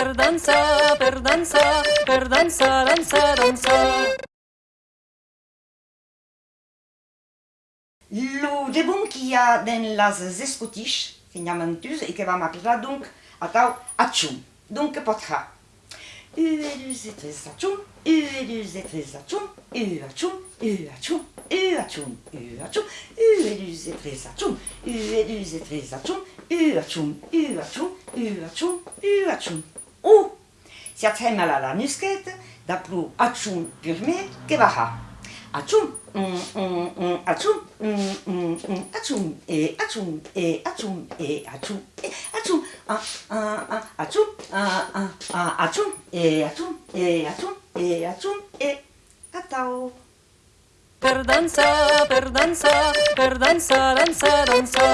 per dansa, per dansa, per dansa, dansa, dansa. Lo debun qu'il y a dans las escotiches, qui n'y a mentus, et qui va m'appeler donc, attends, atchoum. Donc, potra. U et du et tres atchoum, U et du et tres atchoum, U atchoum, U atchoum, U atchoum, U atchoum, U et du et tres atchoum, U et du et tres atchoum, U atchoum, U atchoum, U atchoum, U atchoum. تتعمل على نسكات دابلو اتشون بيرمي كباها اتشون اتشون اتشون اتشون اتشون اتشون اتشون اتشون اتشون اتشون اتشون اتشون اتشون Per danza, per danza, per danza, danza, danza.